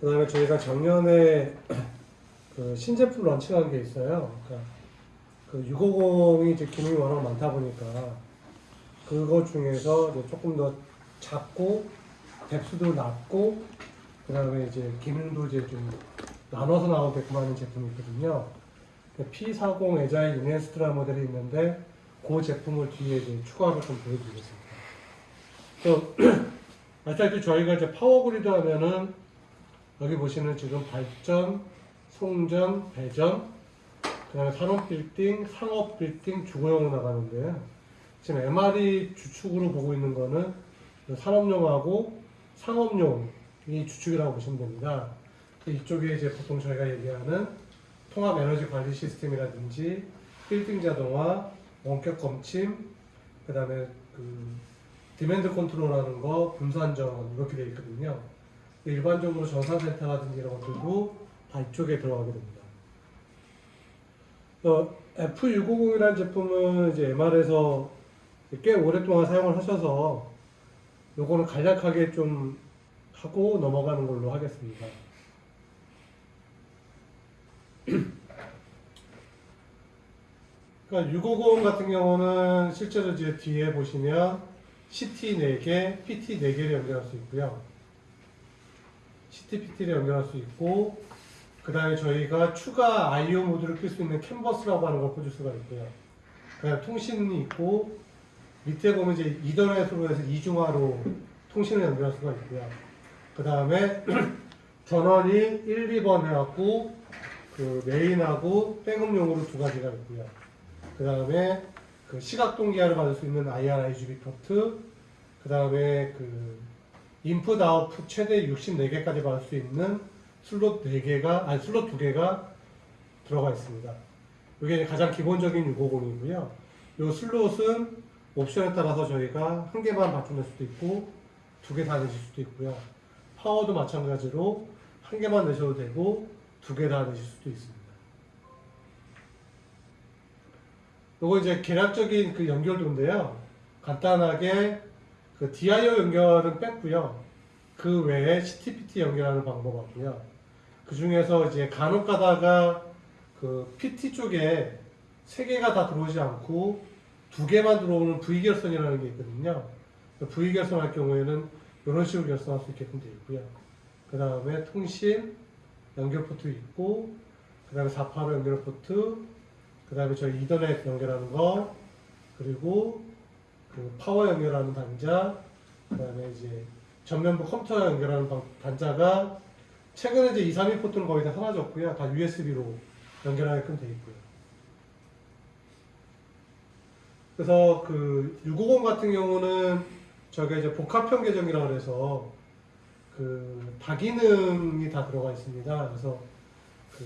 그 다음에 저희가 작년에 그 신제품 런칭한 게 있어요. 그러니까 그 650이 이제 기능이 워낙 많다 보니까 그거 중에서 조금 더 작고 뎁스도 낮고 그 다음에 이제 기능도 이제 좀 나눠서 나오게끔 하는 제품이 있거든요. P40 에자일 이네스트라 모델이 있는데 그 제품을 뒤에 이제 추가로 좀 보여드리겠습니다. 또 아시다시피 저희가 이제 power grid 하면은 여기 보시는 지금 발전, 송전, 배전, 그 다음에 산업 빌딩, 상업 빌딩, 주거용으로 나가는데요. 지금 MR이 주축으로 보고 있는 거는 산업용하고 상업용이 주축이라고 보시면 됩니다. 이쪽에 이제 보통 저희가 얘기하는 통합 에너지 관리 시스템이라든지 빌딩 자동화, 원격 검침, 그다음에 그 demand control하는 거, 분산전원 이렇게 되어 있거든요. 일반적으로 전산센터라든지 이런 것들도 다 이쪽에 들어가게 됩니다. 어, F650이라는 제품은 이제 MR에서 꽤 오랫동안 사용을 하셔서 요거는 간략하게 좀 하고 넘어가는 걸로 하겠습니다. 그러니까 650 같은 경우는 실제로 이제 뒤에 보시면 CT 4개, PT 4개를 연결할 수 있고요. CT, PT를 연결할 수 있고 그 다음에 저희가 추가 IO 모드를 낄 수 있는 캔버스라고 하는 걸 꽂을 수가 있고요. 그 다음 통신이 있고 밑에 보면 이제 이더넷으로 해서 이중화로 통신을 연결할 수가 있고요. 그 다음에 전원이 1, 2번 해갖고 그 메인하고 백업용으로 두 가지가 있고요. 그 다음에 그 시각 동기화를 받을 수 있는 IRIG-B 포트, 그 다음에 그 인풋 아웃풋 최대 64개까지 받을 수 있는 슬롯 4개가 아니 슬롯 2개가 들어가 있습니다. 이게 가장 기본적인 650이고요. 이 슬롯은 옵션에 따라서 저희가 한 개만 맞춰낼 수도 있고 두 개 다 내실 수도 있고요. 파워도 마찬가지로 한 개만 내셔도 되고 두 개 다 내실 수도 있습니다. 요거 이제 계략적인 그 연결도인데요. 간단하게 그 DIO 연결은 뺐고요. 그 외에 CTPT 연결하는 방법하고요. 그 중에서 이제 간혹 가다가 그 PT 쪽에 세 개가 다 들어오지 않고 두 개만 들어오는 V결선이라는 게 있거든요. 그 V결선 할 경우에는 이런 식으로 결선할 수 있게끔 되어 있고요. 그 다음에 통신 연결 포트 있고, 그 다음에 485 연결 포트, 그 다음에 저희 이더넷 연결하는 거, 그리고 그 파워 연결하는 단자, 그 다음에 이제 전면부 컴퓨터 연결하는 방- 단자가 최근에 이제 2, 3, 2 포트는 거의 다 사라졌고요. 다 USB로 연결하게끔 되어 있고요. 그래서 그 650 같은 경우는 저게 이제 복합형 계정이라고 해서 그 다기능이 다 들어가 있습니다. 그래서 그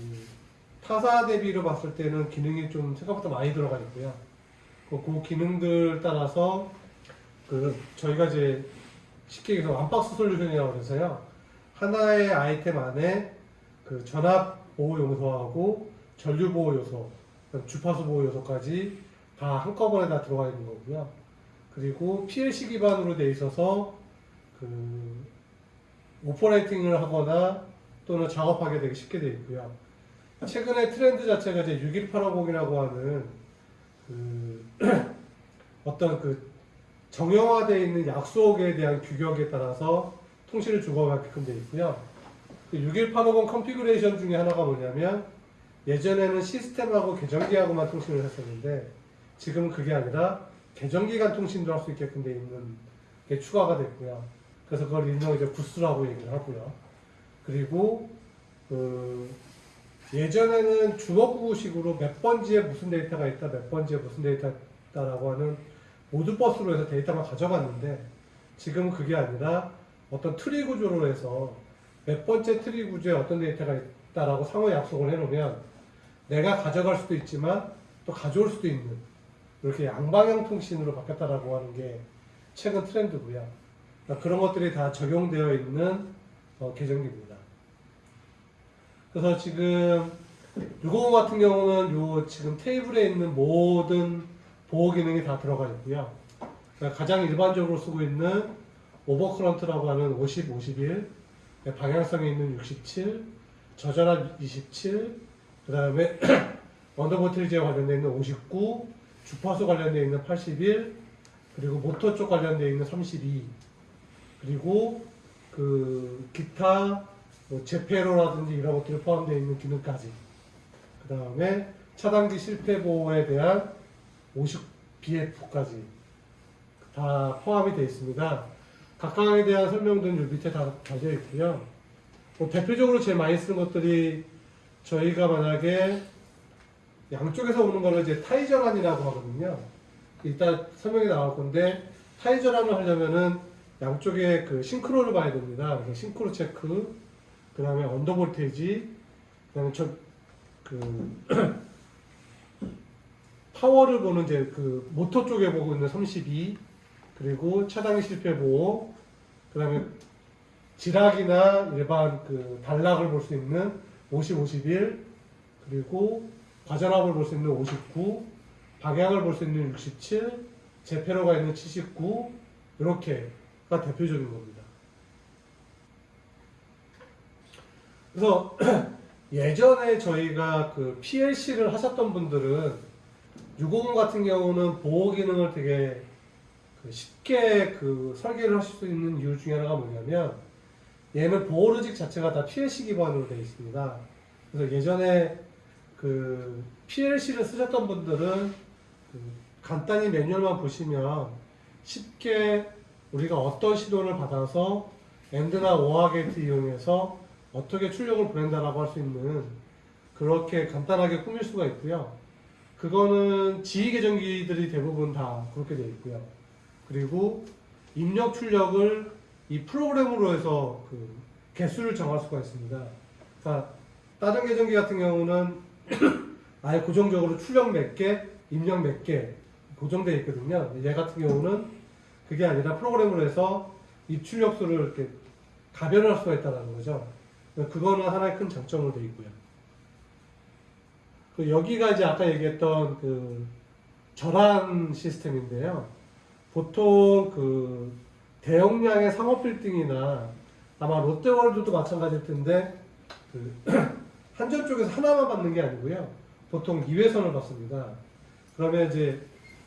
타사 대비로 봤을 때는 기능이 좀 생각보다 많이 들어가 있고요. 그, 그 기능들 따라서 그 저희가 이제 쉽게 얘기해서 완박스 솔루션이라고 해서요. 하나의 아이템 안에 그 전압 보호 요소하고 전류 보호 요소, 주파수 보호 요소까지 다 한꺼번에 다 들어가 있는 거고요. 그리고 PLC 기반으로 돼 있어서 그 오퍼레이팅을 하거나 또는 작업하게 되게 쉽게 돼 있고요. 최근에 트렌드 자체가 이제 61850이라고 하는 그 어떤 그 정형화되어 있는 약속에 대한 규격에 따라서 통신을 주고받게끔 되어 있고요. 그 61850 configuration 중에 하나가 뭐냐면 예전에는 시스템하고 계전기하고만 통신을 했었는데 지금은 그게 아니라 계전기 간 통신도 할 수 있게끔 되어 있는 게 추가가 됐고요. 그래서 그걸 일명 이제 GOOSE라고 얘기를 하고요. 그리고 그 예전에는 주먹구식으로 몇 번지에 무슨 데이터가 있다, 몇 번지에 무슨 데이터가 있다라고 하는 Modbus로 해서 데이터만 가져갔는데 지금은 그게 아니라 어떤 트리 구조로 해서 몇 번째 트리 구조에 어떤 데이터가 있다라고 상호 약속을 해놓으면 내가 가져갈 수도 있지만 또 가져올 수도 있는 이렇게 양방향 통신으로 바뀌었다라고 하는 게 최근 트렌드고요. 그러니까 그런 것들이 다 적용되어 있는 어, 계전기입니다. 그래서 지금 650 같은 경우는 요 지금 테이블에 있는 모든 보호 기능이 다 들어가 있고요. 그러니까 가장 일반적으로 쓰고 있는 오버커런트라고 하는 50, 51, 방향성에 있는 67, 저전압 27, 그 다음에 언더보틀즈에 관련되어 있는 59, 주파수 관련되어 있는 81, 그리고 모터 쪽 관련되어 있는 32, 그리고 그 기타 뭐 제페로라든지 이런 것들이 포함되어 있는 기능까지. 그 다음에 차단기 실패 보호에 대한 50BF까지 다 포함이 되어 있습니다. 각각에 대한 설명들은 요 밑에 다 달려 있고요. 뭐 대표적으로 제일 많이 쓰는 것들이 저희가 만약에 양쪽에서 오는 거를 이제 타이저란이라고 하거든요. 이따 설명이 나올 건데 타이저란을 하려면은 양쪽에 그 싱크로를 봐야 됩니다. 싱크로 체크, 그 다음에 언더 볼테이지, 그 다음에 저그 파워를 보는 이제 그 모터 쪽에 보고 있는 32, 그리고 차단기 실패 보호, 그 다음에 지락이나 일반 그 단락을 볼 수 있는 50, 51, 그리고 과전압을 볼 수 있는 59, 방향을 볼 수 있는 67, 제페로가 있는 79, 이렇게가 대표적인 겁니다. 그래서 예전에 저희가 그 PLC를 하셨던 분들은 650 같은 경우는 보호 기능을 되게 그 쉽게 그 설계를 하실 수 있는 이유 중에 하나가 뭐냐면 얘는 보호 로직 자체가 다 PLC 기반으로 되어 있습니다. 그래서 예전에 그 PLC를 쓰셨던 분들은 그 간단히 매뉴얼만 보시면 쉽게 우리가 어떤 신호를 받아서 AND나 OR 게이트 이용해서 어떻게 출력을 보낸다라고 할 수 있는 그렇게 간단하게 꾸밀 수가 있고요. 그거는 GE 계전기들이 대부분 다 그렇게 되어 있고요. 그리고 입력 출력을 이 프로그램으로 해서 그 개수를 정할 수가 있습니다. 그러니까 다른 계정기 같은 경우는 아예 고정적으로 출력 몇 개, 입력 몇 개 고정되어 있거든요. 얘 같은 경우는 그게 아니라 프로그램으로 해서 이 출력수를 이렇게 가변할 수가 있다는 거죠. 그거는 하나의 큰 장점으로 되어 있고요. 그 여기가 이제 아까 얘기했던 그 절한 시스템인데요. 보통 그 대용량의 상업 빌딩이나 아마 롯데월드도 마찬가지일 텐데 그 한전 쪽에서 하나만 받는 게 아니고요. 보통 2회선을 받습니다. 그러면 이제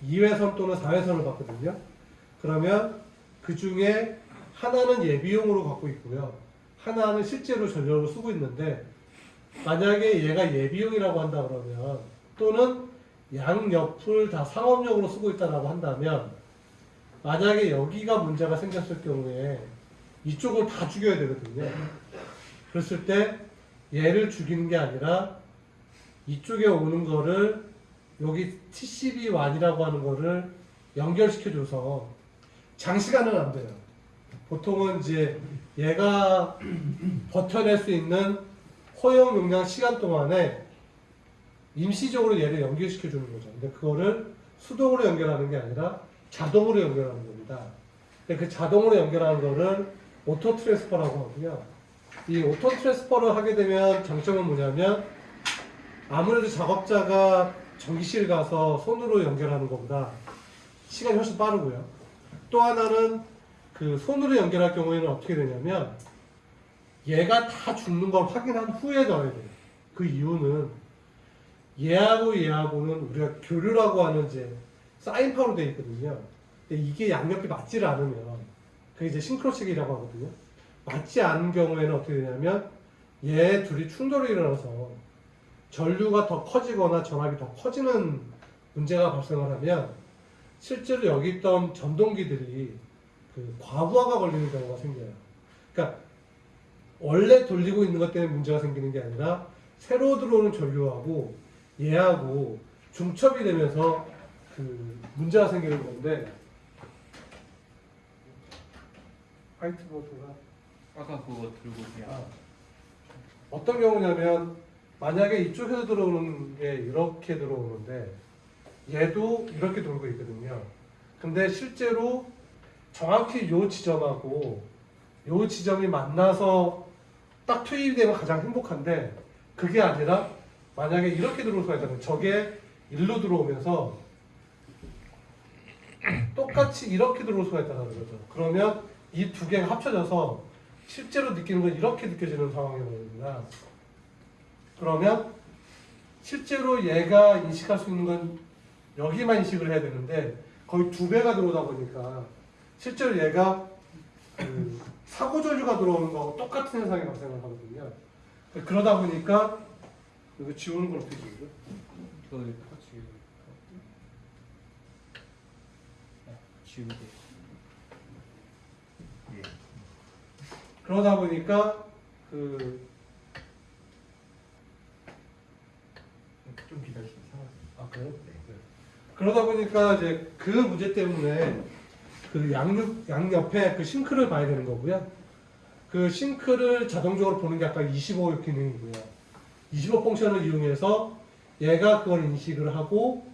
2회선 또는 4회선을 받거든요. 그러면 그 중에 하나는 예비용으로 갖고 있고요. 하나는 실제로 전력을 쓰고 있는데 만약에 얘가 예비용이라고 한다 그러면 또는 양옆을 다 상업용으로 쓰고 있다라고 한다면 만약에 여기가 문제가 생겼을 경우에 이쪽을 다 죽여야 되거든요. 그랬을 때 얘를 죽이는 게 아니라 이쪽에 오는 거를 여기 TCB1이라고 하는 거를 연결시켜줘서 장시간은 안 돼요. 보통은 이제 얘가 버텨낼 수 있는 허용 용량 시간 동안에 임시적으로 얘를 연결시켜 주는 거죠. 근데 그거를 수동으로 연결하는 게 아니라 자동으로 연결하는 겁니다. 근데 그 자동으로 연결하는 거를 auto transfer라고 하고요. 이 auto transfer를 하게 되면 장점은 뭐냐면 아무래도 작업자가 전기실 가서 손으로 연결하는 것보다 시간이 훨씬 빠르고요. 또 하나는 그 손으로 연결할 경우에는 어떻게 되냐면 얘가 다 죽는 걸 확인한 후에 넣어야 돼요. 그 이유는 얘하고 얘하고는 우리가 교류라고 하는 이제 사인파로 되어 있거든요. 근데 이게 양옆이 맞지를 않으면 그게 이제 싱크로책이라고 하거든요. 맞지 않은 경우에는 어떻게 되냐면 얘 둘이 충돌이 일어나서 전류가 더 커지거나 전압이 더 커지는 문제가 발생을 하면 실제로 여기 있던 전동기들이 그 과부하가 걸리는 경우가 생겨요. 그러니까 원래 돌리고 있는 것 때문에 문제가 생기는 게 아니라 새로 들어오는 전류하고 얘하고 중첩이 되면서 그 문제가 생기는 건데 화이트보드가 아까 그거 들고 그냥 아, 어떤 경우냐면 만약에 이쪽에서 들어오는 게 이렇게 들어오는데 얘도 이렇게 돌고 있거든요. 근데 실제로 정확히 요 지점하고 요 지점이 만나서 딱 투입이 되면 가장 행복한데 그게 아니라 만약에 이렇게 들어올 수가 있다면 저게 일로 들어오면서 똑같이 이렇게 들어올 수가 있다는 거죠. 그러면 이 두 개가 합쳐져서 실제로 느끼는 건 이렇게 느껴지는 상황이 오는구나. 그러면 실제로 얘가 인식할 수 있는 건 여기만 인식을 해야 되는데 거의 두 배가 들어오다 보니까 실제로 얘가 그 사고 전류가 들어오는 거하고 똑같은 현상이 발생을 하거든요. 그러다 보니까 이거 지우는 걸 어떻게 지우죠? 이거 같이 네, 지우개. 예. 그러다 보니까 그 좀 기다리시면 상황. 아, 그래요? 네. 그러다 보니까 이제 그 문제 때문에 그 양육 양 옆에 그 싱크를 봐야 되는 거고요. 그 싱크를 자동적으로 보는 게 아까 25 기능이고요. 25 펑션을 이용해서 얘가 그걸 인식을 하고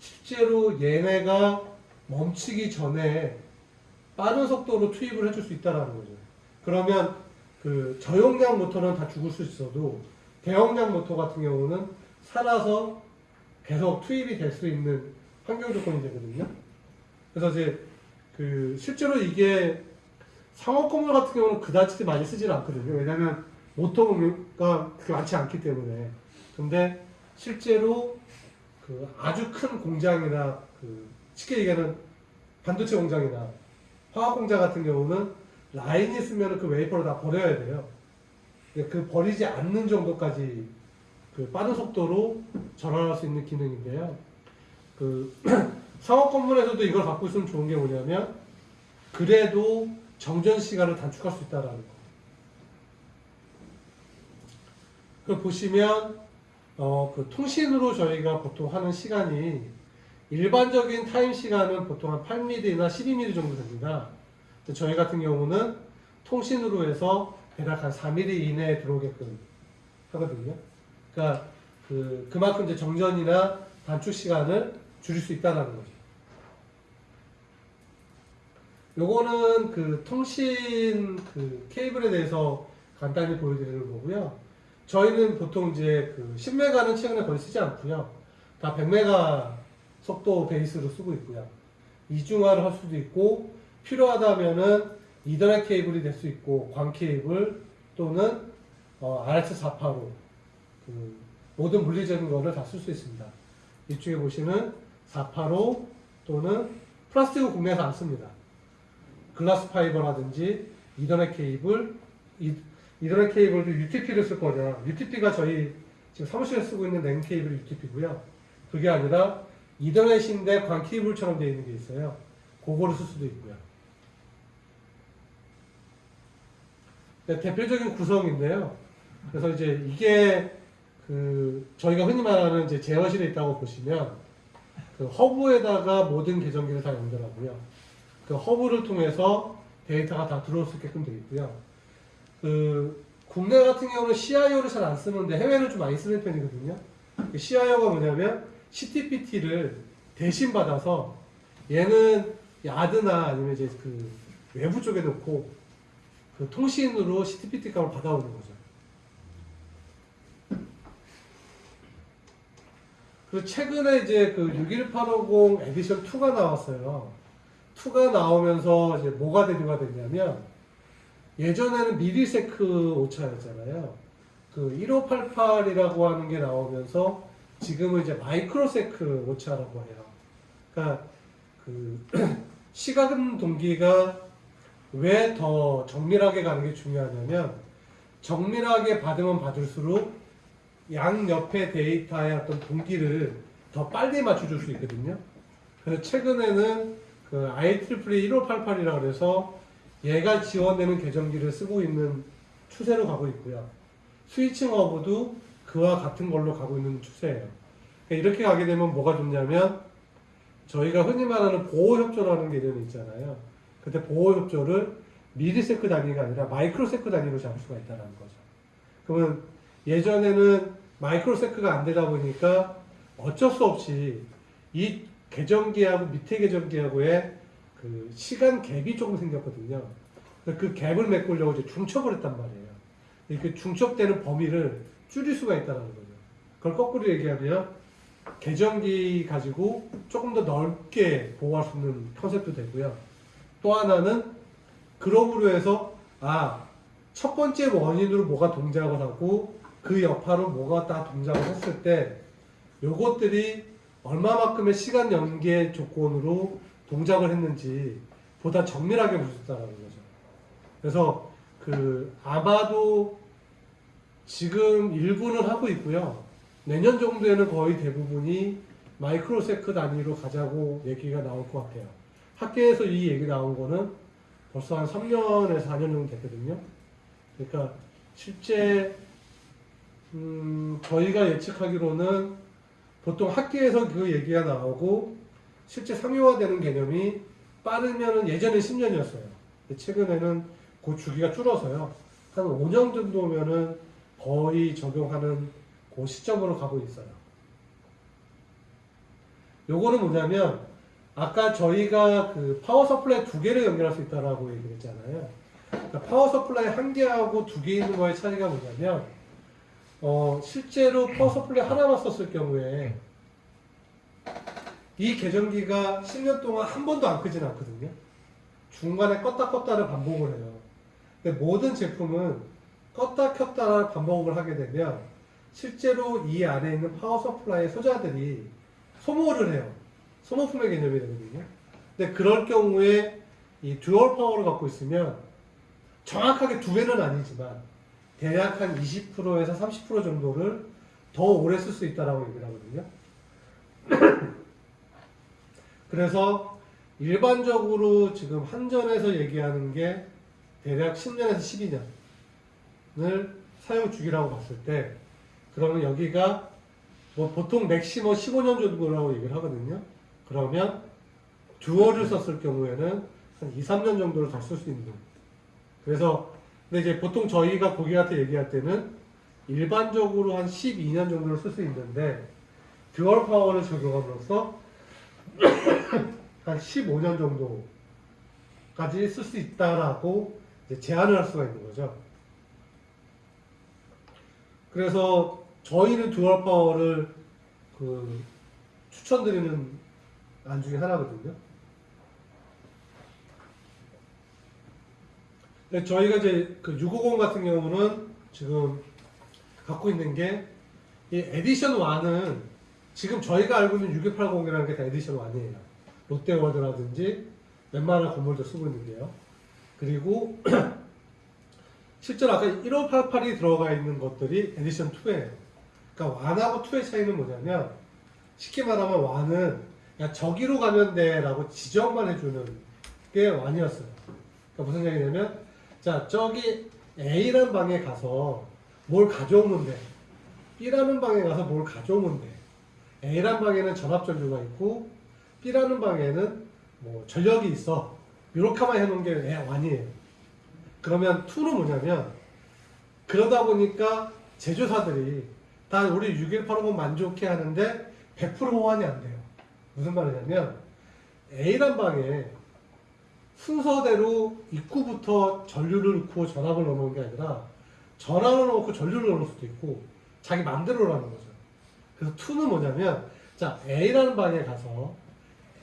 실제로 얘네가 멈추기 전에 빠른 속도로 투입을 해줄 수 있다라는 거죠. 그러면 그 저용량 모터는 다 죽을 수 있어도 대용량 모터 같은 경우는 살아서 계속 투입이 될 수 있는 환경 조건이 되거든요. 그래서 이제 그 실제로 이게 상업 건물 같은 경우는 그다지 많이 쓰질 않거든요. 왜냐하면 모터가 그렇게 많지 않기 때문에. 근데 실제로 그 아주 큰 공장이나 그 쉽게 얘기하는 반도체 공장이나 화학 공장 같은 경우는 라인이 있으면 그 웨이퍼를 다 버려야 돼요. 그 버리지 않는 정도까지 그 빠른 속도로 전환할 수 있는 기능인데요. 그 상업 건물에서도 이걸 갖고 있으면 좋은 게 뭐냐면 그래도 정전 시간을 단축할 수 있다라는 거. 그 보시면 어, 그 통신으로 저희가 보통 하는 시간이 일반적인 타임 시간은 보통 한 8mm나 12mm 정도 됩니다. 저희 같은 경우는 통신으로 해서 대략 한 4mm 이내에 들어오게끔 하거든요. 그러니까 그 그만큼 이제 정전이나 단축 시간을 줄일 수 있다는 거죠. 요거는 그 통신 그 케이블에 대해서 간단히 보여드리는 거고요. 저희는 보통 이제 그 10메가는 최근에 거의 쓰지 않고요. 다 100메가 속도 베이스로 쓰고 있고요. 이중화를 할 수도 있고 필요하다면은 이더넷 케이블이 될 수 있고 광 케이블 또는 어, RS485 그 모든 물리적인 거를 다 쓸 수 있습니다. 이쪽에 보시는 485 또는 플라스틱은 국내에서 안 씁니다. 글라스 파이버라든지 이더넷 케이블, 이, 이더넷 케이블도 UTP를 쓸 거냐. UTP가 저희 지금 사무실에 쓰고 있는 랜 케이블 UTP고요. 그게 아니라 이더넷인데 광 케이블처럼 되어 있는 게 있어요. 그거를 쓸 수도 있고요. 네, 대표적인 구성인데요. 그래서 이제 이게 그 저희가 흔히 말하는 이제 제어실에 있다고 보시면 그 허브에다가 모든 계정기를 다 연결하고요. 그 허브를 통해서 데이터가 다 들어올 수 있게끔 되어 있고요. 그 국내 같은 경우는 CIO를 잘 안 쓰는데 해외는 좀 많이 쓰는 편이거든요. 그 CIO가 뭐냐면 CTPT를 대신 받아서 얘는 야드나 아니면 이제 그 외부 쪽에 놓고 그 통신으로 CTPT 값을 받아오는 거죠. 그리고 최근에 이제 그 61850 에디션 2가 나왔어요. 2가 나오면서 이제 뭐가 대두가 됐냐면 예전에는 미리세크 오차였잖아요. 그 1588이라고 하는 게 나오면서 지금은 이제 마이크로세크 오차라고 해요. 그러니까 그 시간 동기가 왜 더 정밀하게 가는 게 중요하냐면 정밀하게 받으면 받을수록 양 옆에 데이터의 어떤 동기를 더 빨리 맞춰줄 수 있거든요. 그래서 최근에는 그 IEEE 1588이라고 그래서 얘가 지원되는 계정기를 쓰고 있는 추세로 가고 있고요. 스위칭 허브도 그와 같은 걸로 가고 있는 추세예요. 그러니까 이렇게 가게 되면 뭐가 좋냐면 저희가 흔히 말하는 보호협조라는 개념이 있잖아요. 그때 보호협조를 미리세크 단위가 아니라 마이크로세크 단위로 잡을 수가 있다는 거죠. 그러면 예전에는 마이크로세크가 안 되다 보니까 어쩔 수 없이 이 계정기하고 밑에 계정기하고의 그 시간 갭이 조금 생겼거든요. 그 갭을 메꾸려고 이제 중첩을 했단 말이에요. 이렇게 중첩되는 범위를 줄일 수가 있다는 거죠. 그걸 거꾸로 얘기하면 계정기 가지고 조금 더 넓게 보호할 수 있는 컨셉도 되고요. 또 하나는 그럼으로 해서 아 첫 번째 원인으로 뭐가 동작을 하고 그 여파로 뭐가 다 동작을 했을 때 요것들이 얼마만큼의 시간 연계 조건으로 동작을 했는지 보다 정밀하게 볼 수 있다는 거죠. 그래서 그 아마도 지금 일부는 하고 있고요. 내년 정도에는 거의 대부분이 마이크로세크 단위로 가자고 얘기가 나올 것 같아요. 학계에서 이 얘기 나온 거는 벌써 한 3년에서 4년 정도 됐거든요. 그러니까 실제 음, 저희가 예측하기로는 보통 학계에서 그 얘기가 나오고 실제 상용화되는 개념이 빠르면은 예전에 10년이었어요. 최근에는 그 주기가 줄어서요. 한 5년 정도면은 거의 적용하는 그 시점으로 가고 있어요. 요거는 뭐냐면 아까 저희가 그 power supply 두 개를 연결할 수 있다라고 얘기를 했잖아요. 그러니까 power supply 한 개하고 두 개 있는 거의 차이가 뭐냐면 어, 실제로 power supply 하나만 썼을 경우에 이 계전기가 10년 동안 한 번도 안 끄진 않거든요. 중간에 껐다 켰다를 반복을 해요. 근데 모든 제품은 껐다 켰다를 반복을 하게 되면 실제로 이 안에 있는 power supply 소자들이 소모를 해요. 소모품의 개념이 되거든요. 근데 그럴 경우에 이 dual power를 갖고 있으면 정확하게 두 배는 아니지만 대략 한 20%에서 30% 정도를 더 오래 쓸 수 있다라고 얘기를 하거든요. 그래서 일반적으로 지금 한전에서 얘기하는 게 대략 10년에서 12년을 사용 주기라고 봤을 때 그러면 여기가 뭐 보통 maximum 15년 정도라고 얘기를 하거든요. 그러면 dual을 썼을 경우에는 한 2, 3년 정도를 더 쓸 수 있는. 그래서 근데 이제 보통 저희가 고객한테 얘기할 때는 일반적으로 한 12년 정도를 쓸 수 있는데 dual power를 적용함으로써 한 15년 정도까지 쓸 수 있다라고 제안을 할 수가 있는 거죠. 그래서 저희는 dual power를 그 추천드리는 안 중에 하나거든요. 근데 저희가 이제 그 650 같은 경우는 지금 갖고 있는 게 이 에디션 1은 지금 저희가 알고 있는 61850이라는 게 다 에디션 1이에요. 롯데월드라든지 웬만한 건물도 쓰고 있는데요. 그리고 실제로 아까 1588이 들어가 있는 것들이 에디션 2예요. 그러니까 1하고 2의 차이는 뭐냐면 쉽게 말하면 1은 야 저기로 가면 돼 라고 지정만 해주는 게 1이었어요. 그러니까 무슨 얘기냐면 자 저기 A라는 방에 가서 뭘 가져오면 돼. B라는 방에 가서 뭘 가져오면 돼. A라는 방에는 전압 전류가 있고 B라는 방에는 뭐 전력이 있어. 이렇게만 해놓은 게 완이에요. 그러면 2는 뭐냐면 그러다 보니까 제조사들이 다 우리 6185만 만족해 하는데 100% 호환이 안 돼요. 무슨 말이냐면 A란 방에 순서대로 입구부터 전류를 넣고 전압을 넣는 게 아니라 전압을 넣고 전류를 넣을 수도 있고 자기 맘대로라는 거죠. 그래서 2는 뭐냐면 자 A라는 방에 가서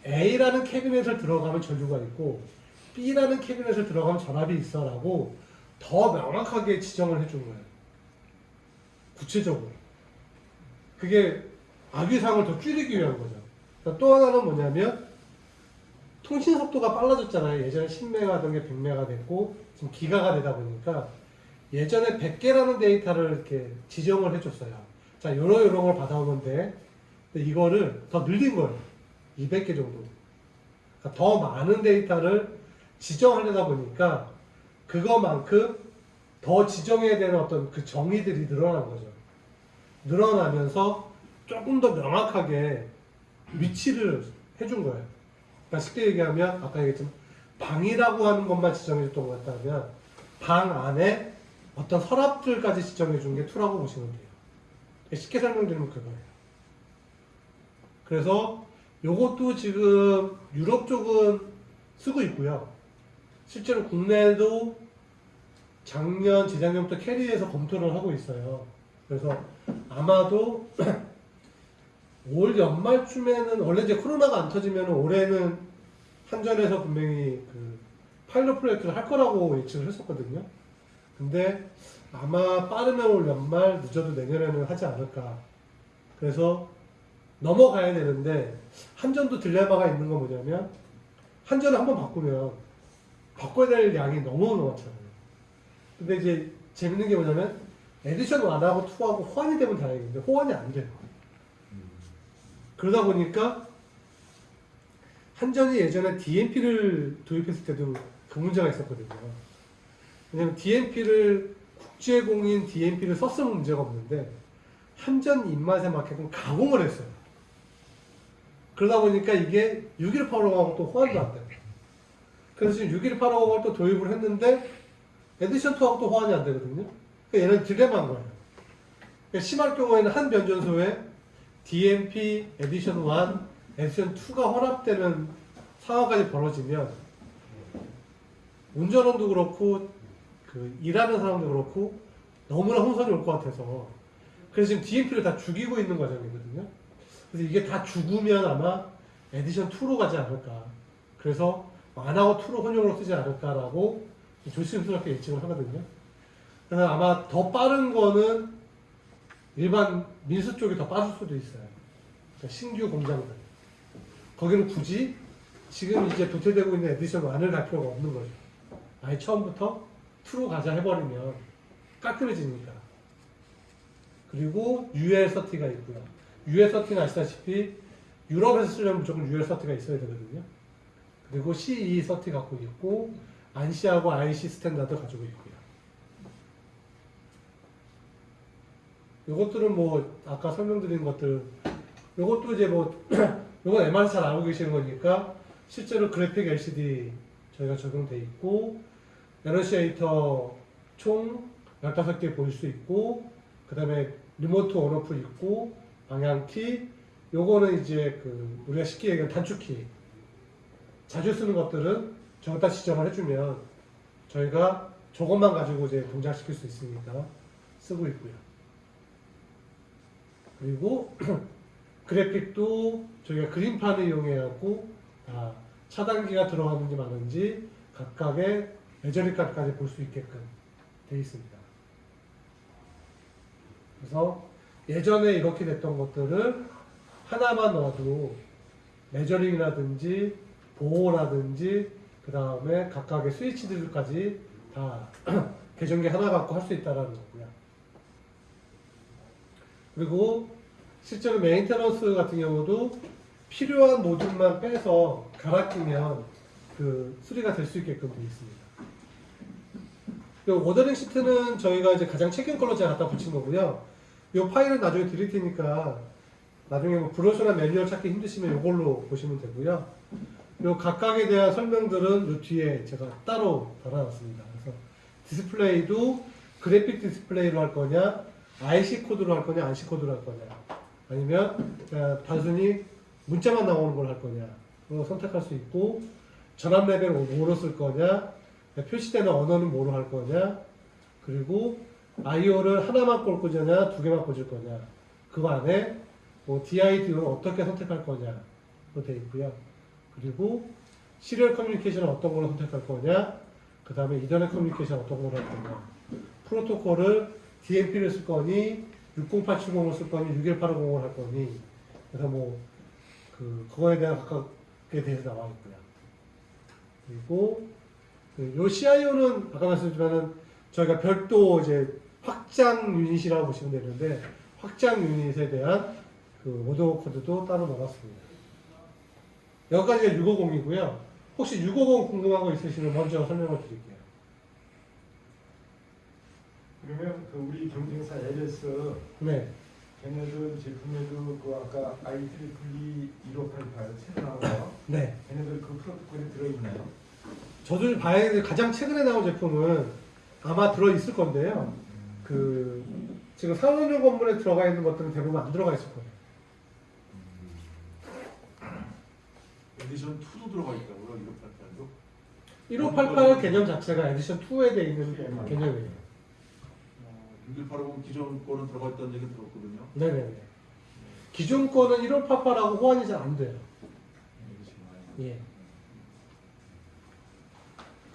A라는 캐비넷을 들어가면 전류가 있고 B라는 캐비넷을 들어가면 전압이 있어 라고 더 명확하게 지정을 해준 거예요. 구체적으로. 그게 악의상을 더 줄이기 위한 거죠. 그러니까 또 하나는 뭐냐면 통신 속도가 빨라졌잖아요. 예전에 10메가던 게 100메가 됐고 지금 기가가 되다 보니까 예전에 100개라는 데이터를 이렇게 지정을 해줬어요. 자, 요러 요런 걸. 근데 이거를 더 늘린 거예요. 200개 정도. 그러니까 더 많은 데이터를 지정하려다 보니까 그거만큼 더 지정해야 되는 어떤 그 정의들이 늘어난 거죠. 늘어나면서 조금 더 명확하게 위치를 해준 거예요. 그러니까 쉽게 얘기하면 아까 얘기했지만 방이라고 하는 것만 지정해줬던 것 같다면 방 안에 어떤 서랍들까지 지정해준 게 2라고 보시면 돼요. 쉽게 설명드리면 그거예요. 그래서 요것도 지금 유럽 쪽은 쓰고 있고요. 실제로 국내에도 작년, 재작년부터 캐리에서 검토를 하고 있어요. 그래서 아마도 올 연말쯤에는 원래 이제 코로나가 안 터지면 올해는 한전에서 분명히 그 파일럿 프로젝트를 할 거라고 예측을 했었거든요. 근데 아마 빠르면 올 연말 늦어도 내년에는 하지 않을까. 그래서 넘어가야 되는데 한전도 딜레마가 있는 건 뭐냐면 한전을 한번 바꾸면 바꿔야 될 양이 너무 많잖아요. 근데 이제 재밌는 게 뭐냐면 에디션 1하고 2하고 호환이 되면 다행인데 호환이 안 돼요. 그러다 보니까 한전이 예전에 DNP를 도입했을 때도 그 문제가 있었거든요. 왜냐면 DNP를 국제공인 DNP를 썼으면 문제가 없는데 한전 입맛에 맞게끔 가공을 했어요. 그러다 보니까 이게 6185하고 또 호환도 안 돼요. 그래서 지금 6185를 또 도입을 했는데 에디션 2하고 또 호환이 안 되거든요. 그러니까 얘는 딜레마인 거예요. 그러니까 심할 경우에는 한 변전소에 DNP edition 1, 에디션 2가 혼합되는 상황까지 벌어지면 운전원도 그렇고 그 일하는 사람도 그렇고 너무나 혼선이 올 것 같아서 그래서 지금 DNP를 다 죽이고 있는 과정이거든요. 그래서 이게 다 죽으면 아마 에디션 2로 가지 않을까. 그래서 1하고 2로 혼용으로 쓰지 않을까라고 조심스럽게 예측을 하거든요. 그래서 아마 더 빠른 거는 일반 민수 쪽이 더 빠를 수도 있어요. 그러니까 신규 공장들. 거기는 굳이 지금 이제 도태되고 있는 에디션 1을 갈 필요가 없는 거죠. 아예 처음부터 2로 가자 해버리면 깔끔해지니까. 그리고 UL30가 있고요. UL30는 아시다시피 유럽에서 쓰려면 무조건 UL30가 있어야 되거든요. 그리고 CE30 갖고 있고 안시하고 IC 스탠다드 가지고 있고요. 이것들은 뭐 아까 설명드린 것들 이것도 이제 뭐 이건 MRC 잘 알고 계시는 거니까 실제로 그래픽 LCD 저희가 적용돼 있고 annunciator 총 15개 보일 수 있고 그 다음에 remote on off 있고 방향키 요거는 이제 그 우리가 쉽게 얘기하는 단축키 자주 쓰는 것들은 저기다 지정을 해주면 저희가 저것만 가지고 이제 동작시킬 수 있으니까 쓰고 있고요. 그리고 그래픽도 저희가 그림판을 이용해갖고 다 차단기가 들어가는지 마는지 각각의 메저리 값까지 볼 수 있게끔 되어 있습니다. 그래서 예전에 이렇게 됐던 것들을 하나만 넣어도 measuring이라든지 보호라든지 그 다음에 각각의 스위치들까지 다 계전기 하나 갖고 할 수 있다는 거고요. 그리고 실제로 maintenance 같은 경우도 필요한 모듈만 빼서 갈아 끼면 그 수리가 될 수 있게끔 되어 있습니다. 이 ordering sheet는 저희가 이제 가장 최근 걸로 제가 갖다 붙인 거고요. 이 파일은 나중에 드릴 테니까 나중에 뭐 브로셔나 매뉴얼 찾기 힘드시면 이걸로 보시면 되고요. 요 각각에 대한 설명들은 요 뒤에 제가 따로 달아놨습니다. 그래서 디스플레이도 그래픽 디스플레이로 할 거냐, IEC 코드로 할 거냐, ANSI 코드로 할 거냐, 아니면 그냥 단순히 문자만 나오는 걸 할 거냐, 선택할 수 있고 전압 레벨 뭐로 쓸 거냐, 표시되는 언어는 뭐로 할 거냐, 그리고 IO를 하나만 꽂을 거냐, 두 개만 꽂을 거냐, 그 안에 뭐 DI DO를 어떻게 선택할 거냐로 되어 있고요. 그리고 serial communication은 어떤 걸로 선택할 거냐, 그 다음에 ethernet communication 어떤 걸로 할 거냐, 프로토콜을 DNP를 쓸 거니, 60870을 쓸 거니, 61850을 할 거니, 그래서 뭐, 그, 그거에 대한 각각에 대해서 나와 있고요. 그리고, 그요 CIO는 아까 말씀드렸지만은 저희가 별도 이제 확장 유닛이라고 보시면 되는데, 확장 유닛에 대한 그 모드 코드도 따로 넣어놨습니다. 여기까지가 650이고요. 혹시 650 궁금한 거 있으시면 먼저 설명을 드릴게요. 그러면 그 우리 경쟁사 LS 네. 걔네들 제품에도 그 아까 IEEE 1588 새로 나온 거 네. 걔네들 그 프로토콜이 들어있나요? 저도 봐야 될 가장 최근에 나온 제품은 아마 들어있을 건데요. 그, 지금 산업용 건물에 들어가 있는 것들은 대부분 안 들어가 있을 거예요. 에디션 2도 들어가 있다고요? 1588도? 1588 개념 자체가 에디션 2에 돼 있는 개념이에요. 어, 6180 기존 거는 들어가 있다는 얘기 들었거든요. 네네네. 기존 거는 1588하고 호환이 잘 안 돼요. 예.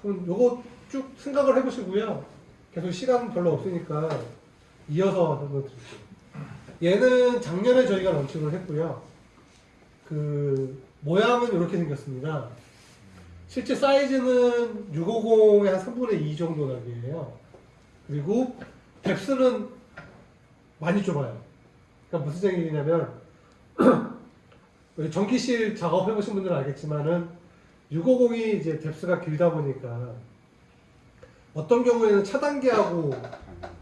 그럼 요거 쭉 생각을 해보시고요. 계속 시간 별로 없으니까 이어서 한번 드릴게요. 얘는 작년에 저희가 런칭을 했고요. 그 모양은 이렇게 생겼습니다. 실제 사이즈는 650의 한 3분의 2 정도 나이에요. 그리고 뎁스는 많이 좁아요. 그러니까 무슨 얘기냐면 우리 전기실 작업해보신 분들은 알겠지만은 650이 이제 뎁스가 길다 보니까 어떤 경우에는 차단기하고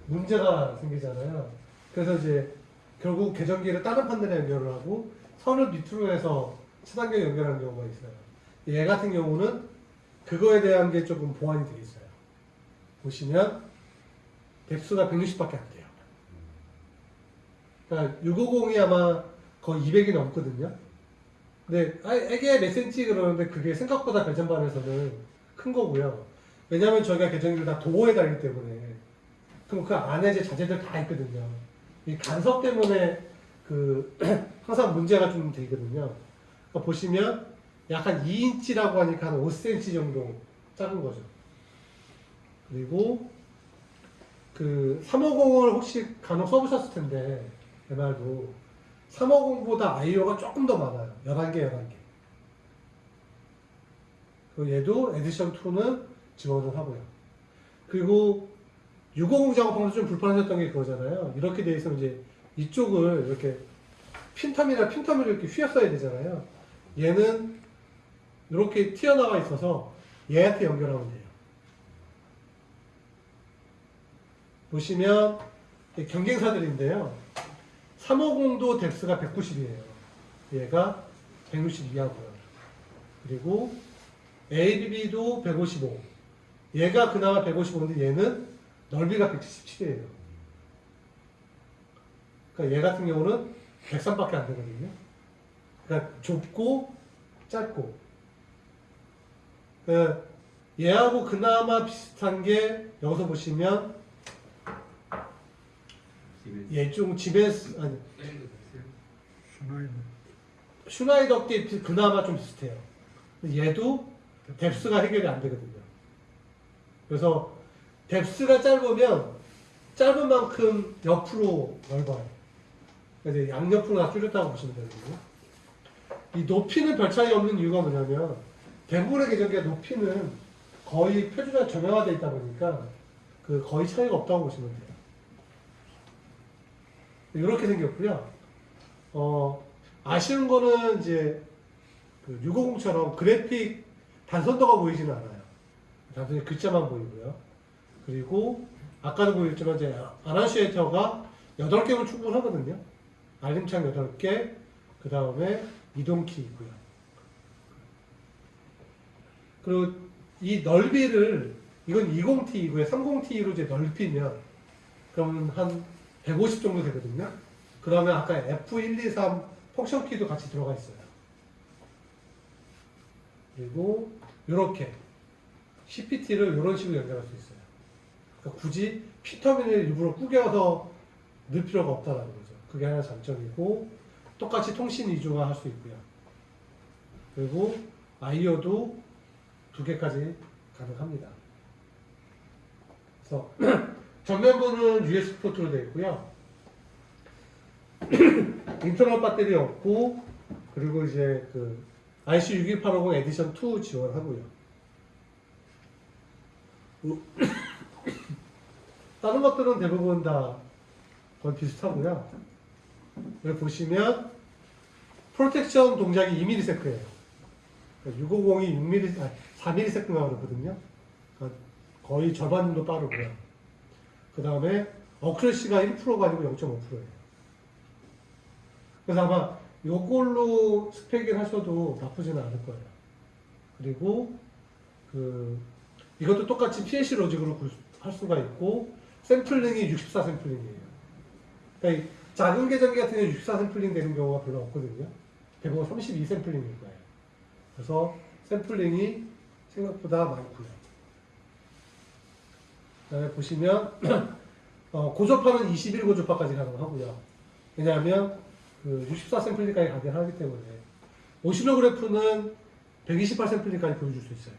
문제가 생기잖아요. 그래서 이제 결국 계전기를 다른 판넬에 연결을 하고 선을 밑으로 해서 차단기에 연결하는 경우가 있어요. 얘 같은 경우는 그거에 대한 게 조금 보완이 되어 있어요. 보시면 뎁스가 160밖에 안 돼요. 그러니까 650이 아마 거의 200이 넘거든요. 근데 아, 이게 몇 센치 그러는데 그게 생각보다 배전반에서는 큰 거고요. 왜냐하면 저희가 계정기를 다 도어에 달기 때문에 그럼 그 안에 이제 자재들 다 있거든요. 이 간섭 때문에 그 항상 문제가 좀 되거든요. 그러니까 보시면 약간 2인치라고 하니까 한 5cm 정도 작은 거죠. 그리고 그 350을 혹시 간혹 써보셨을 텐데 MR도 350보다 IO가 조금 더 많아요. 11개, 11개. 그리고 얘도 에디션 2는 지원을 하고요. 그리고 650 작업하면서 좀 불편하셨던 게 그거잖아요. 이렇게 돼 있으면 이제 이쪽을 이렇게 핀텀이나 핀텀을 이렇게 휘었어야 되잖아요. 얘는 이렇게 튀어나와 있어서 얘한테 연결하면 돼요. 보시면 이 경쟁사들인데요. 350도 덱스가 190이에요. 얘가 162하고요. 그리고 ABB도 155. 얘가 그나마 155인데 얘는 넓이가 177이에요. 그러니까 얘 같은 경우는 103밖에 안 되거든요. 그러니까 좁고 짧고. 그 얘하고 그나마 비슷한 게 여기서 보시면 얘좀 집에서 아니 슈나이더 게 그나마 좀 비슷해요. 얘도 뎁스가 해결이 안 되거든요. 그래서 뎁스가 짧으면 짧은 만큼 옆으로 넓어요. 그래서 양옆으로 다 줄였다고 보시면 되거든요. 이 높이는 별 차이 없는 이유가 뭐냐면 대부분의 계정기의 높이는 거의 표준화 정형화되어 있다 보니까 그 거의 차이가 없다고 보시면 돼요. 이렇게 생겼고요. 어, 아쉬운 거는 이제 그 650처럼 그래픽 단선도가 보이지는 않아요. 단순히 글자만 보이고요. 그리고 아까도 보였지만 이제 아나시에이터가 8개면 충분하거든요. 알림창 8개, 그 다음에 이동키 있고요. 그리고 이 넓이를 이건 20T이고요. 30T로 이제 넓히면 그러면 한 150 정도 되거든요. 그러면 아까 F123 펑션 키도 같이 들어가 있어요. 그리고 이렇게 CPT를 이런 식으로 연결할 수 있어요. 그러니까 굳이 P터미널을 일부러 구겨서 넣을 필요가 없다는 거죠. 그게 하나 장점이고 똑같이 통신 이중화 할수 있고요. 그리고 IO도 두 개까지 가능합니다. 그래서 전면부는 USB 포트로 되어 있고요. internal 배터리 없고 그리고 이제 그 IEC61850 edition 2 지원하고요. 다른 것들은 대부분 다 거의 비슷하고요. 여기 보시면 protection 동작이 2ms예요. 650이 6mm, 아, 4ms가 그러거든요. 그러니까 거의 절반 정도 빠르고요. 그 다음에 어크레시가 1%가 아니고 0.5%예요. 그래서 아마 이걸로 스펙을 하셔도 나쁘지는 않을 거예요. 그리고 그 이것도 똑같이 PLC 로직으로 굴- 할 수가 있고 샘플링이 64 샘플링이에요. 그러니까 이 작은 계정기 같은 경우 64 샘플링 되는 경우가 별로 없거든요. 대부분 32 샘플링일 거예요. 그래서 샘플링이 생각보다 많고요. 그다음에 보시면 어, 고조파는 21 고조파까지 가능하고요. 왜냐하면 그 64 샘플링까지 가능하기 때문에 오시노그래프는 128 샘플링까지 보여줄 수 있어요.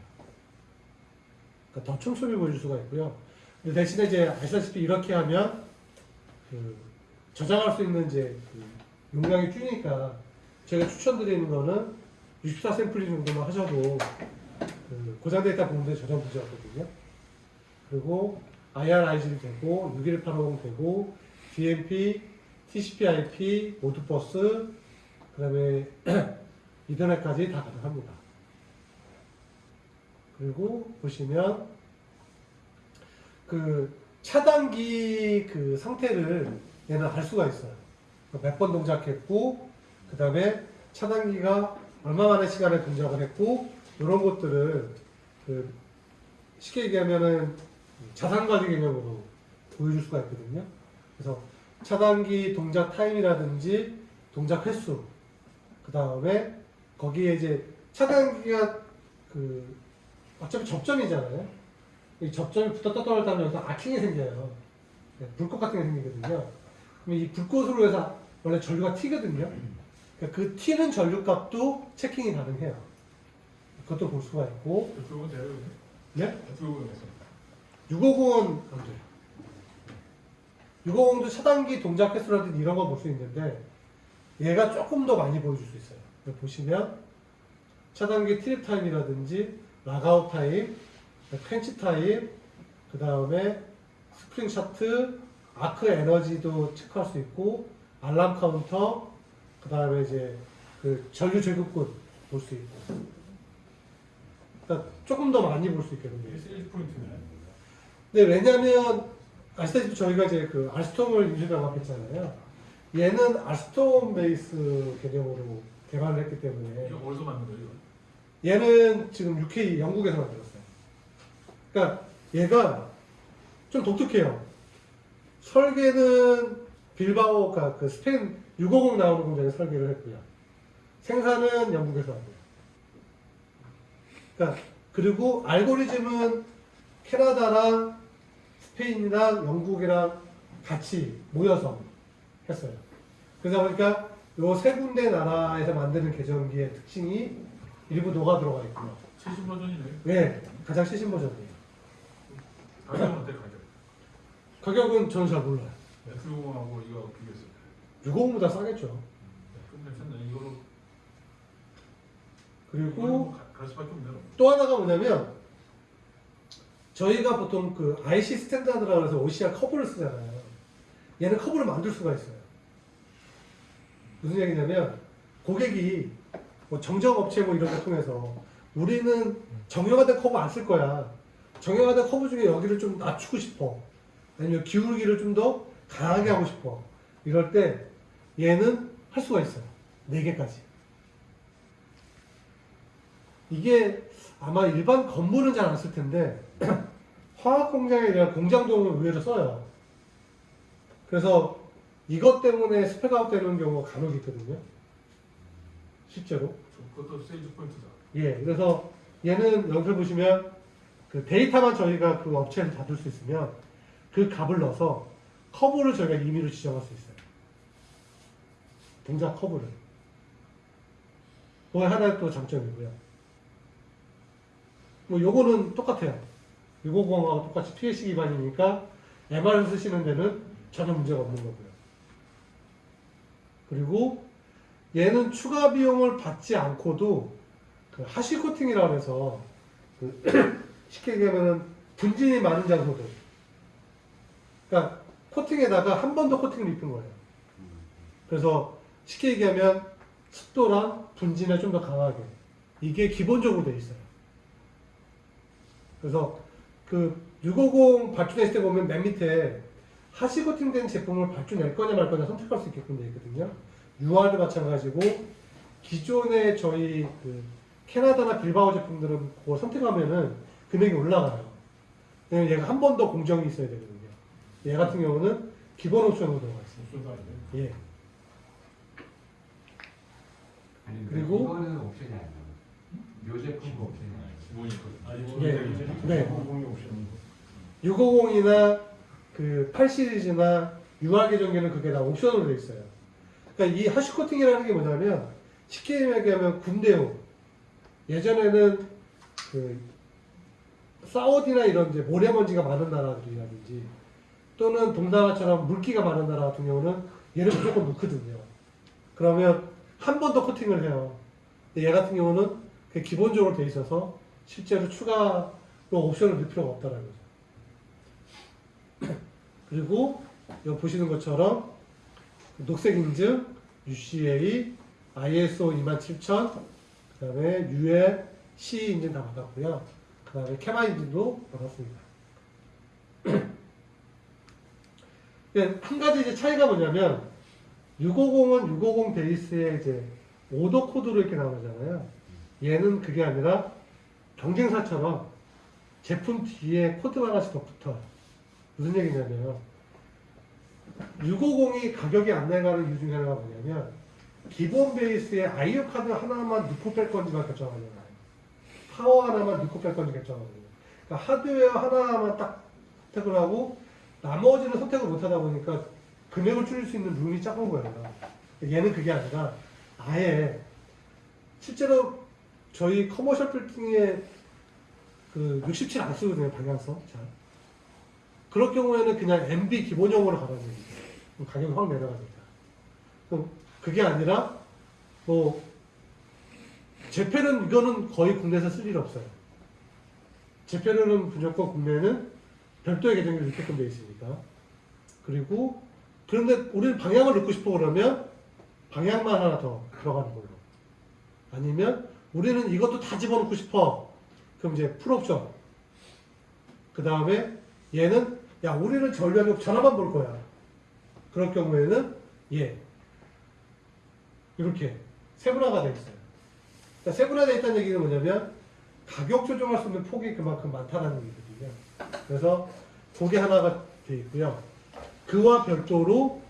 그러니까 더 촘촘히 보여줄 수가 있고요. 근데 대신에 이제 아시다시피 이렇게 하면 그 저장할 수 있는 이제 그 용량이 줄니까 제가 추천드리는 거는 64 샘플링 정도만 하셔도 그 고장 데이터 보는데 전혀 문제 없거든요. 그리고 IRIG도 되고 61850 되고 DMP, TCP/IP, 모드버스, 그다음에 이더넷까지 다 가능합니다. 그리고 보시면 그 차단기 그 상태를 얘는 알 수가 있어요. 몇 번 동작했고, 그 다음에 차단기가 얼마 만의 시간에 동작을 했고, 이런 것들을 그 쉽게 얘기하면은 자산가족 개념으로 보여줄 수가 있거든요. 그래서 차단기 동작 타임이라든지 동작 횟수 그 다음에 거기에 이제 차단기가 그 어차피 접점이잖아요. 이 접점이 붙었다 떨어졌다 하면 여기서 아킹이 생겨요. 네, 불꽃 같은 게 생기거든요. 그럼 이 불꽃으로 해서 원래 전류가 튀거든요. 그러니까 그 튀는 전류 값도 체킹이 가능해요. 그것도 볼 수가 있고. 네? 6억 원 안 돼요. 6억 원도 차단기 동작 횟수라든지 이런 거 볼 수 있는데 얘가 조금 더 많이 보여줄 수 있어요. 보시면 차단기 트립 타임이라든지 라가웃 타임, 펜치 타임, 그 다음에 스프링 샤트, 아크 에너지도 체크할 수 있고 알람 카운터, 그 다음에 이제 그 전류 제곱군 볼 수 있고 그러니까 조금 더 많이 볼 수 있겠는데요. 1포인트네. 네, 왜냐면 아시다시피 저희가 이제 그 알스톰을 인수 병합했잖아요. 얘는 알스톰 베이스 개념으로 개발을 했기 때문에 이거 어디서 만든 거예요? 얘는 지금 UK 영국에서 만들었어요. 그러니까 얘가 좀 독특해요. 설계는 빌바오가 그 스페인 650 나오는 공장에 설계를 했고요. 생산은 영국에서 하고요. 그러니까 그리고 알고리즘은 캐나다랑 스페인이랑 영국이랑 같이 모여서 했어요. 그러다 보니까 요 세 군데 나라에서 만드는 계정기의 특징이 일부 녹아 들어가 있고요. 최신 버전이네. 네, 가장 최신 버전이에요. 가격은 어때 가격? 가격은 저는 잘 몰라요. F60하고 이거 비교했을 때. 650보다 싸겠죠. 좀 괜찮네. 이거로 그리고 가- 갈 수밖에 없네. 또 하나가 뭐냐면 저희가 보통 그 IC 스탠다드라고 해서 OCR 커브를 쓰잖아요. 얘는 커브를 만들 수가 있어요. 무슨 얘기냐면 고객이 뭐 정정업체 뭐 이런 거 통해서 우리는 정형화된 커브 안쓸 거야. 정형화된 커브 중에 여기를 좀 낮추고 싶어. 아니면 기울기를 좀 더 강하게 하고 싶어. 이럴 때 얘는 할 수가 있어요. 네 개까지. 이게 아마 일반 건물은 잘 안 쓸 텐데 화학 공장에 대한 공장들은 의외로 써요. 그래서 이것 때문에 spec out 되는 경우가 간혹 있거든요. 실제로. 그것도 sales point다. 예, 그래서 얘는 여기서 보시면 그 데이터만 저희가 그 업체에서 받을 수 있으면 그 값을 넣어서 커브를 저희가 임의로 지정할 수 있어요. 동작 커브를. 그거 하나의 또 장점이고요. 뭐 요거는 똑같아요. 650하고 똑같이 PLC 기반이니까 MR을 쓰시는 데는 전혀 문제가 없는 거고요. 그리고 얘는 추가 비용을 받지 않고도 그 하시 코팅이라고 해서 그 쉽게 얘기하면 분진이 많은 장소들. 그러니까 코팅에다가 한 번 더 코팅을 입힌 거예요. 그래서 쉽게 얘기하면 습도랑 분진에 좀 더 강하게. 이게 기본적으로 돼 있어요. 그래서 그 650 발주했을 때 보면 맨 밑에 하시 코팅된 제품을 발주낼 거냐 말 거냐 선택할 수 있게끔 되어 있거든요 UR도 마찬가지고 기존의 저희 그 캐나다나 빌바오 제품들은 그거 선택하면은 금액이 올라가요. 왜냐면 얘가 한 번 더 공정이 있어야 되거든요. 얘 같은 경우는 기본 옵션으로 들어가 있어요. 예. 아니 그리고- 그리고 이거는 옵션이 아니야. 요 제품 옵션이 아니야. 기 네. 옵션. 650이나 그 8 시리즈나 UR 계정기는 그게 다 옵션으로 돼 있어요. 그러니까 이 하시 코팅이라는 게 뭐냐면 쉽게 얘기하면 군대용. 예전에는 그 사우디나 이런 이제 모래먼지가 많은 나라들이라든지 또는 동남아처럼 물기가 많은 나라 같은 경우는 얘를 무조건 넣거든요. 그러면 한 번 더 코팅을 해요. 얘 같은 경우는 기본적으로 돼 있어서 실제로 추가로 옵션을 넣을 필요가 없다는 거죠. 그리고 여기 보시는 것처럼 녹색 인증, UCA, ISO 27000, 그 다음에 UL, C 인증 다 받았고요. 그 다음에 캐마 인증도 받았습니다. 예, 한 가지 이제 차이가 뭐냐면 650은 650 베이스에 이제 오더 코드로 이렇게 나오잖아요. 얘는 그게 아니라 경쟁사처럼 제품 뒤에 코드가 하나씩 더 붙어요. 무슨 얘기냐면 650이 가격이 안 내려가는 이유 중에 하나가 뭐냐면 기본 베이스에 IO 카드 하나만 넣고 뺄 건지만 결정하잖아요. 파워 하나만 넣고 뺄 건지 결정하거든요. 그러니까 하드웨어 하나만 딱 선택을 하고 나머지는 선택을 못 하다 보니까 금액을 줄일 수 있는 room이 작은 거예요. 얘는 그게 아니라 아예 실제로 저희 커머셜 빌딩에 그 67 안 쓰거든요, 방향성. 잘. 그럴 경우에는 그냥 MB 기본형으로 갈아줍니다. 그럼 가격이 확 내려갑니다. 그럼 그게 아니라 뭐 제페는 이거는 거의 국내에서 쓸 일 없어요. 제페르는 무조건 국내는 별도의 계정이 넣게끔 되어 있으니까. 그리고 그런데 우리는 방향을 넣고 싶어 그러면 방향만 하나 더 들어가는 걸로. 아니면 우리는 이것도 다 집어넣고 싶어. 그럼 이제 풀옵션. 그 다음에 얘는 야 우리는 전략 전화만 볼 거야. 그럴 경우에는 얘 이렇게 세분화가 돼 있어요. 그러니까 세분화되어 있다는 얘기는 뭐냐면 가격 조정할 수 있는 폭이 그만큼 많다는 얘기거든요. 그래서 그게 하나가 돼 있고요. 그와 별도로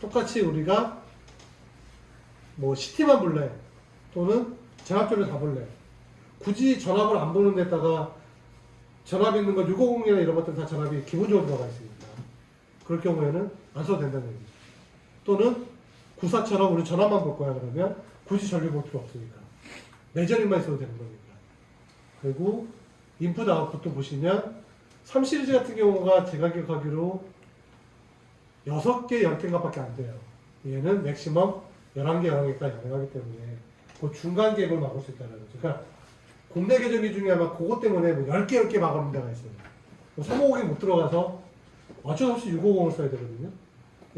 똑같이 우리가 뭐 시티만 볼래 또는 전압줄을 다 볼래 굳이 전압을 안 보는 데다가 전압 있는 거 650이나 이런 것들 다 전압이 기본적으로 들어가 있으니까 그럴 경우에는 안 써도 된다는 얘기죠. 또는 구사처럼 우리 전압만 볼 거야 그러면 굳이 전류 볼 필요 없으니까 내전입만 있어도 되는 거니까 그리고 인풋 아웃풋도 보시면 3 시리즈 같은 경우가 제가 기억하기로 6개, 10개인가 밖에 안 돼요. 얘는 맥시멈 11개, 11개까지 가능하기 때문에 그 중간 갭을 막을 수 있다는 거죠. 그러니까 국내 계정기 중에 아마 그것 때문에 뭐 10개, 10개 막아놓은 데가 있어요. 350이 못 들어가서 어쩔 수 없이 650을 써야 되거든요.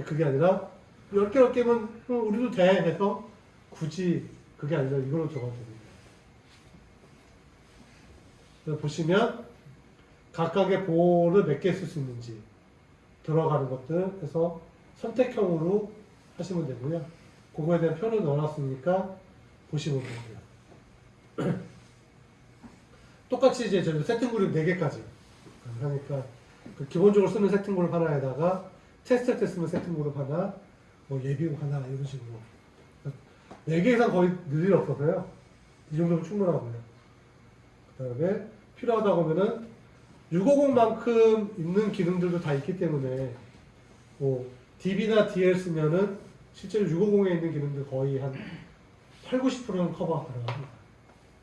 그게 아니라 10개, 10개면 우리도 돼 해서 굳이 그게 아니라 이걸로 들어가도 됩니다. 보시면 각각의 보호를 몇 개 쓸 수 있는지 들어가는 것들 해서 선택형으로 하시면 되고요. 그거에 대한 표를 넣어놨으니까 보시면 되고요. 똑같이 이제 저희 세팅 그룹 4개까지 하니까 그 기본적으로 쓰는 세팅 그룹 하나에다가 테스트 할때 쓰는 세팅 그룹 하나, 뭐 예비국 하나 이런 식으로 4개 이상 거의 늘 일 없어서요. 이 정도면 충분하고요. 그 다음에 필요하다고 하면은 650만큼 있는 기능들도 다 있기 때문에 뭐 DB나 DL 쓰면은 실제로 650에 있는 기능들 거의 한 8, 90%는 커버 가능합니다.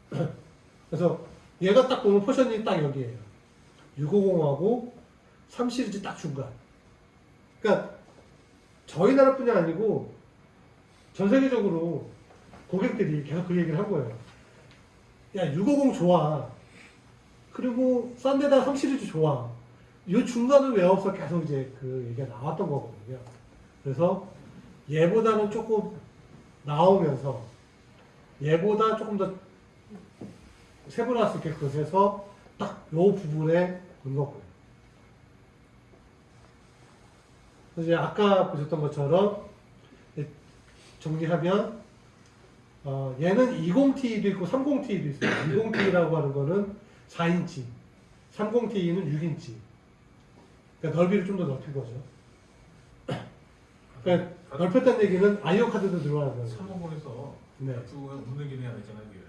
그래서 얘가 딱 보면 포션이 딱 여기에요. 650하고 3 시리즈 딱 중간. 그러니까 저희 나라뿐이 아니고 전 세계적으로 고객들이 계속 그 얘기를 한 거예요. 야, 650 좋아. 그리고 싼 데다 3 시리즈 좋아. 이 중간은 왜 없어? 계속 이제 그 얘기가 나왔던 거거든요. 그래서 얘보다는 조금 나오면서 얘보다 조금 더 세분화할 수 있게끔 해서 딱 요 부분에 거고요. 그래서 이제 아까 보셨던 것처럼 정리하면 어, 얘는 20T도 있고 30T도 있어요. 20T라고 하는 거는 4인치, 30T는 6인치. 그러니까 넓이를 좀 더 넓힌 거죠. 그러니까 넓혔다는 얘기는 아이오 카드도 들어가는 거예요. 350에서 네. 웃는 기능이 하나 있잖아요. 이게.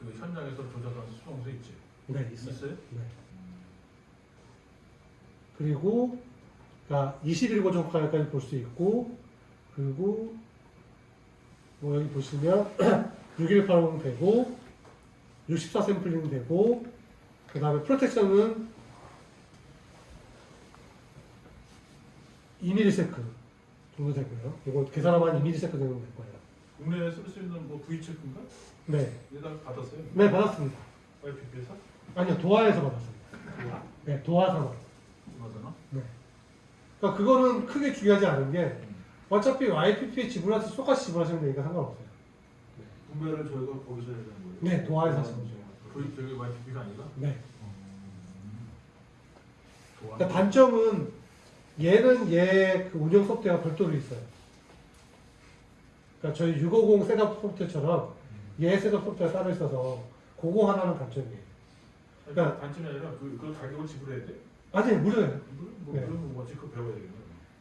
그 현장에서 조작한 수동수 있지. 네, 있어요. 있어요? 네. 그리고 그러니까 21고 정가까지 볼 수 있고 그리고 뭐 여기 보시면 6180 되고 64 샘플링 되고 그 다음에 프로텍션은 2ms 정도 되고요. 이거 계산하면 2ms 정도 될 거예요. 국내에 쓸 수 있는 뭐 V 체크인가? 네, 얘다 받았어요? 네 받았습니다. YPP에서? 아니요, 도화에서 받았습니다. 좋아. 네, 도화 산업. 맞나? 네. 그러니까 그거는 크게 중요하지 않은 게 어차피 YPP에 때 똑같이 지불하시면 되니까 상관없어요. 구매를 저희가 거기서 해야 되는 거예요. 네, 도화에서 하시면 돼요. V 저기 YPP가 아니라? 네. 좋아. 그러니까 단점은 얘는 얘 그 운영 소프트웨어가 별도로 있어요. 그러니까 저희 650 setup 소프트웨어처럼 얘 setup 소프트웨어가 따로 있어서 그거 하나는 단점이에요. 그러니까 단점이 아니라 그, 그 가격을 지불해야 돼? 아니 무료예요. 뭐, 뭐 네. 그런 거 뭐지? 그거 배워야 되겠네.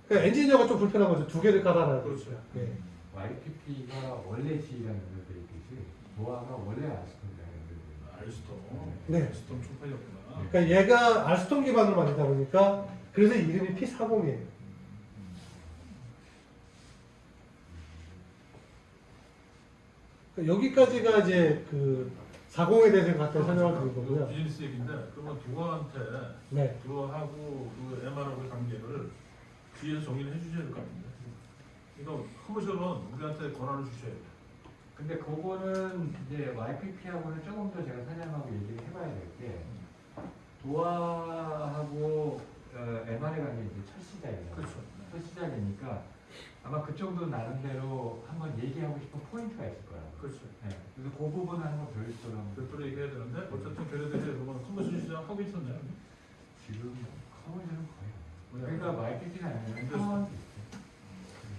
그러니까 엔지니어가 좀 불편한 거죠. 두 개를 깔아놔야 그렇죠. 되니까. 네. YPP가 원래 C라는 걸 있듯이 노아가 원래 알스톰이라는 걸 알스톰. 네. 알스톰 총판이었구나. 그러니까 얘가 알스톤 기반으로 만들다 보니까 그래서 이름이 P40이에요. 그러니까 여기까지가 이제 그 40에 대해서 갖다 설명을 드린 거고요. 비즈니스 얘기인데 그러면 두어한테 네. 두어하고 그 MR하고의 관계를 뒤에서 정리를 해주셔야 될 것 같은데. 이거 커머셜은 우리한테 권한을 주셔야 돼. 근데 그거는 이제 YPP하고는 조금 더 제가 사장님하고 얘기를 해봐야 될 게 도화하고 어, MR의 관계 이제 첫 시작이잖아요. 그렇죠. 첫 시작이니까 아마 그쪽도 나름대로 한번 얘기하고 싶은 포인트가 있을 거예요. 그렇죠. 네. 그래서 그 부분은 한번 별도로 한번 별도로 얘기해야 되는데 어쨌든 걔네들이 그러면 commercial 시장 하고 있었네요. 지금 commercial은 거의 안? 해요. 그러니까 근데- 상황도 있어요.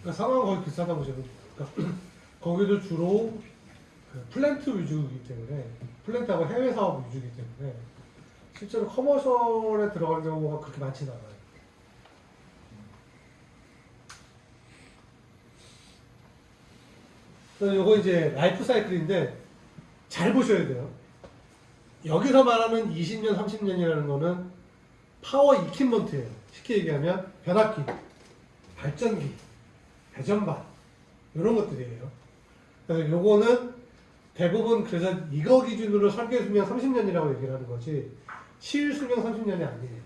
그러니까 상황 거의 비슷하다 보시면 그러니까 거기도 주로 그 플랜트 위주이기 때문에 플랜트하고 해외 사업 위주이기 때문에 실제로 commercial에 들어갈 경우가 그렇게 많지는 않아요. 요거 이제 라이프 사이클인데 잘 보셔야 돼요. 여기서 말하는 20년, 30년이라는 거는 power equipment예요. 쉽게 얘기하면 변압기, 발전기, 배전반 이런 것들이에요. 요거는 대부분 그래서 이거 기준으로 설계 수명 30년이라고 얘기를 하는 거지 실 수명 30년이 아니에요.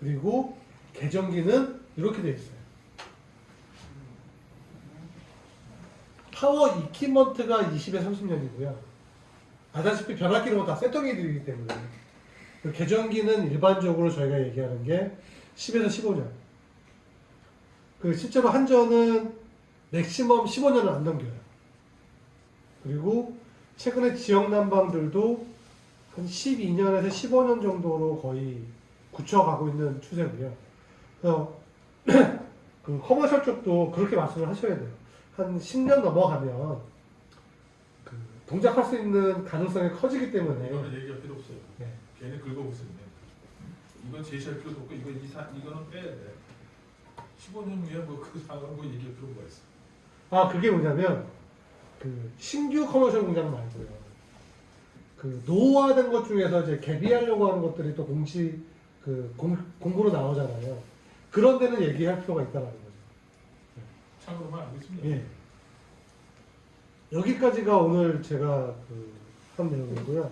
그리고 계전기는 이렇게 돼 있어요. power equipment가 20에 30년이고요. 아다시피 변압기는 다 세터기들이기 때문에 그 개전기는 일반적으로 저희가 얘기하는 게 10에서 15년. 그 실제로 한전은 맥시멈 15년을 안 넘겨요. 그리고 최근에 지역 난방들도 한 12년에서 15년 정도로 거의 굳혀가고 있는 추세고요. 그래서 그 커머셜 쪽도 그렇게 말씀을 하셔야 돼요. 한 10년 넘어가면 그 동작할 수 있는 가능성이 커지기 때문에 이거는 얘기할 필요 없어요. 네. 긁어보고 있네. 이건 제시할 필요도 없고 이거 이사 이거는 빼야 돼. 15년 후에 뭐그 상황 뭐 얘기할 필요가 있어. 아 그게 뭐냐면 그 신규 커머셜 공장 말고요. 그 노후화된 것 중에서 이제 개비하려고 하는 것들이 또 공시 그 공, 공부로 나오잖아요. 그런 데는 얘기할 필요가 있다는 거죠. 참고로만 알고 있습니다. 예. 여기까지가 오늘 제가 그 한 내용이고요.